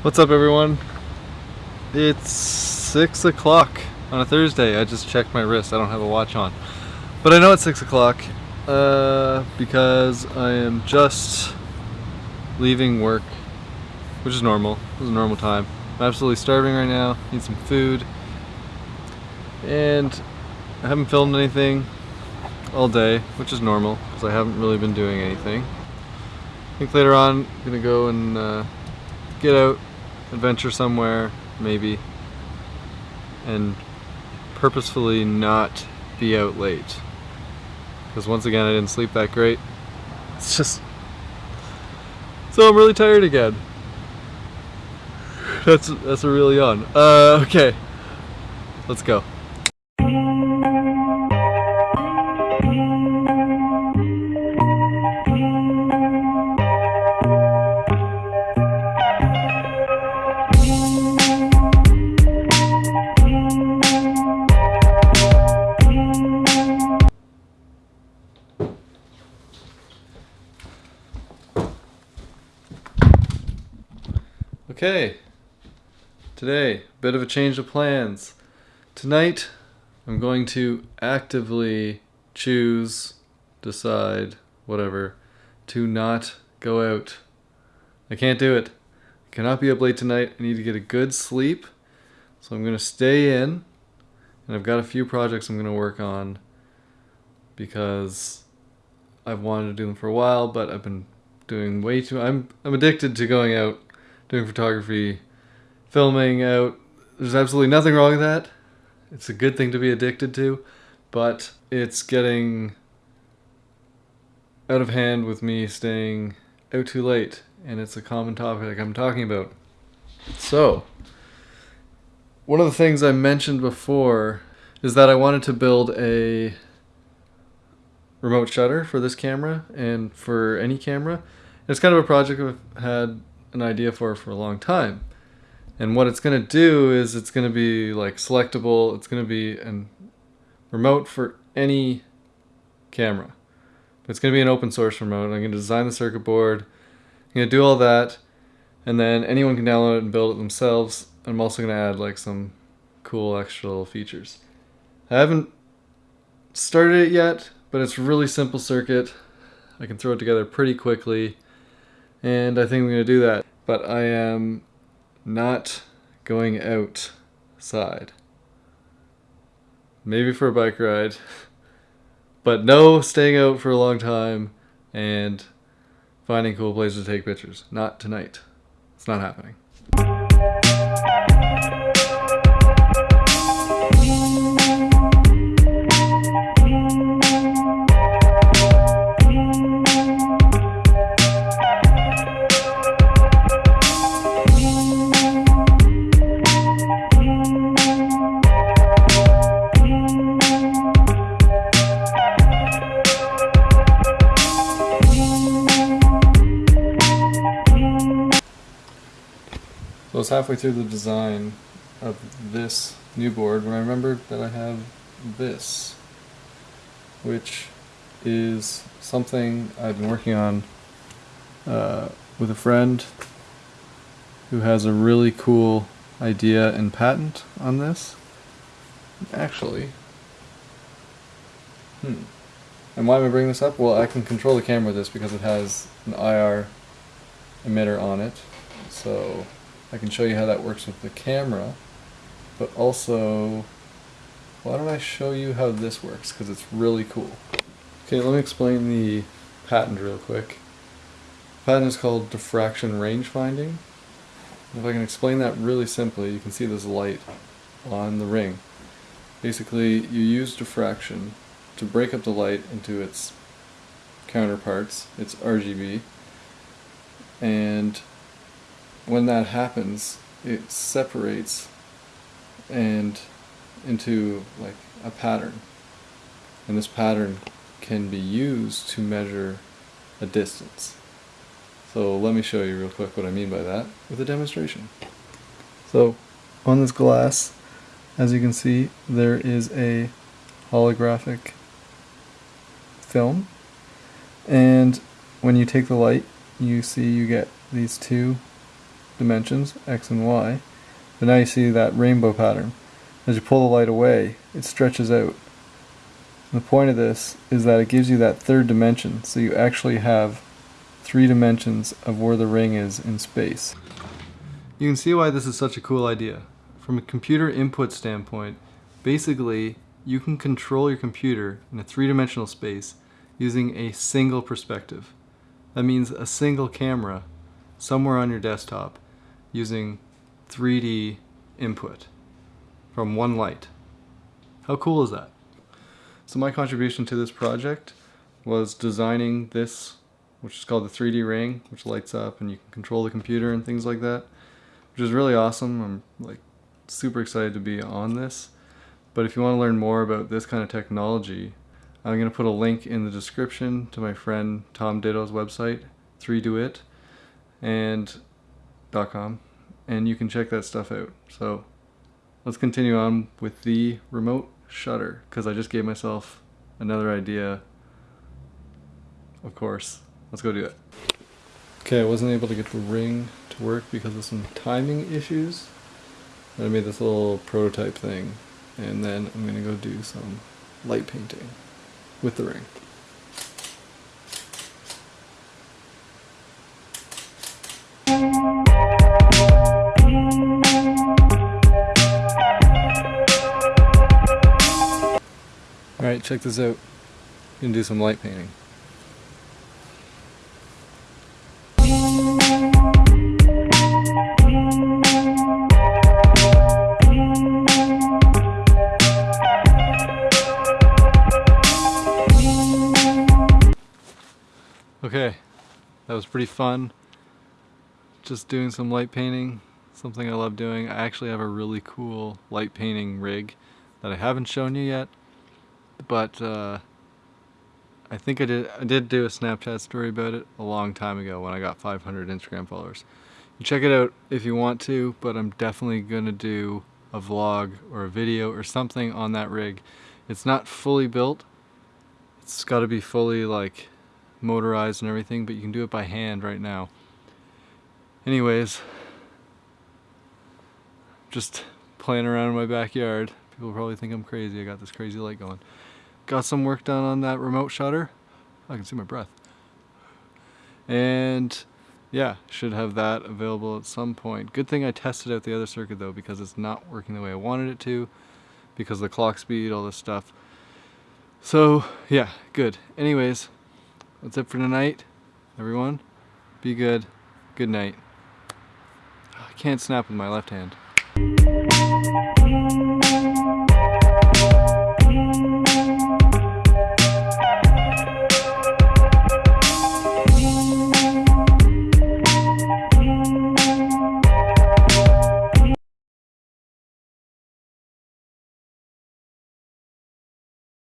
What's up, everyone? It's six o'clock on a Thursday. I just checked my wrist. I don't have a watch on, but I know it's six o'clock uh, because I am just leaving work, which is normal. It's a normal time. I'm absolutely starving right now. Need some food, and I haven't filmed anything all day, which is normal because I haven't really been doing anything. I think later on I'm gonna go and uh, get out, adventure somewhere, maybe, and purposefully not be out late. Because once again, I didn't sleep that great. It's just. So I'm really tired again. That's that's a real yawn. Uh, okay. Let's go. Okay, today, a bit of a change of plans. Tonight, I'm going to actively choose, decide, whatever, to not go out. I can't do it. I cannot be up late tonight. I need to get a good sleep. So I'm going to stay in, and I've got a few projects I'm going to work on because I've wanted to do them for a while, but I've been doing way too. I'm I'm addicted to going out doing photography, filming out. There's absolutely nothing wrong with that. It's a good thing to be addicted to, but it's getting out of hand with me staying out too late, and it's a common topic I'm talking about. So, one of the things I mentioned before is that I wanted to build a remote shutter for this camera and for any camera. It's kind of a project I've had an idea for for a long time. And what it's going to do is it's going to be like selectable. It's going to be an remote for any camera. It's going to be an open source remote. I'm going to design the circuit board. I'm going to do all that. And then anyone can download it and build it themselves. I'm also going to add like some cool extra little features. I haven't started it yet, but it's really simple circuit. I can throw it together pretty quickly and I think I'm going to do that. But I am not going outside. Maybe for a bike ride, but no staying out for a long time and finding cool places to take pictures. Not tonight. It's not happening. I was halfway through the design of this new board when I remembered that I have this, which is something I've been working on uh, with a friend who has a really cool idea and patent on this. Actually, hmm. And why am I bringing this up? Well, I can control the camera with this because it has an IR emitter on it. So I can show you how that works with the camera, but also, why don't I show you how this works, because it's really cool. Okay, let me explain the patent real quick. The patent is called diffraction range finding. If I can explain that really simply, you can see this light on the ring. Basically, you use diffraction to break up the light into its counterparts, its RGB, and when that happens, it separates and into like a pattern. And this pattern can be used to measure a distance. So let me show you real quick what I mean by that with a demonstration. So on this glass, as you can see, there is a holographic film. And when you take the light, you see you get these two dimensions, x and y, but now you see that rainbow pattern. As you pull the light away, it stretches out. And the point of this is that it gives you that third dimension, so you actually have three dimensions of where the ring is in space. You can see why this is such a cool idea. From a computer input standpoint, basically you can control your computer in a three-dimensional space using a single perspective. That means a single camera somewhere on your desktop using 3D input from one light. How cool is that? So my contribution to this project was designing this, which is called the 3D ring, which lights up and you can control the computer and things like that, which is really awesome. I'm like super excited to be on this. But if you want to learn more about this kind of technology, I'm going to put a link in the description to my friend Tom Ditto's website, 3dewitt, and .com, and you can check that stuff out. So let's continue on with the remote shutter, because I just gave myself another idea, of course. Let's go do it. Okay, I wasn't able to get the ring to work because of some timing issues. But I made this little prototype thing, and then I'm gonna go do some light painting with the ring. Alright, check this out. Can do some light painting. Okay, that was pretty fun. Just doing some light painting, something I love doing. I actually have a really cool light painting rig that I haven't shown you yet, but uh, I think I did, I did do a Snapchat story about it a long time ago when I got 500 Instagram followers. You check it out if you want to, but I'm definitely going to do a vlog or a video or something on that rig. It's not fully built. It's got to be fully like motorized and everything, but you can do it by hand right now. Anyways, just playing around in my backyard. People probably think I'm crazy. I got this crazy light going. Got some work done on that remote shutter. I can see my breath. And yeah, should have that available at some point. Good thing I tested out the other circuit though because it's not working the way I wanted it to because the clock speed, all this stuff. So yeah, good. Anyways, that's it for tonight, everyone. Be good. Good night. Ah, I can't snap with my left hand.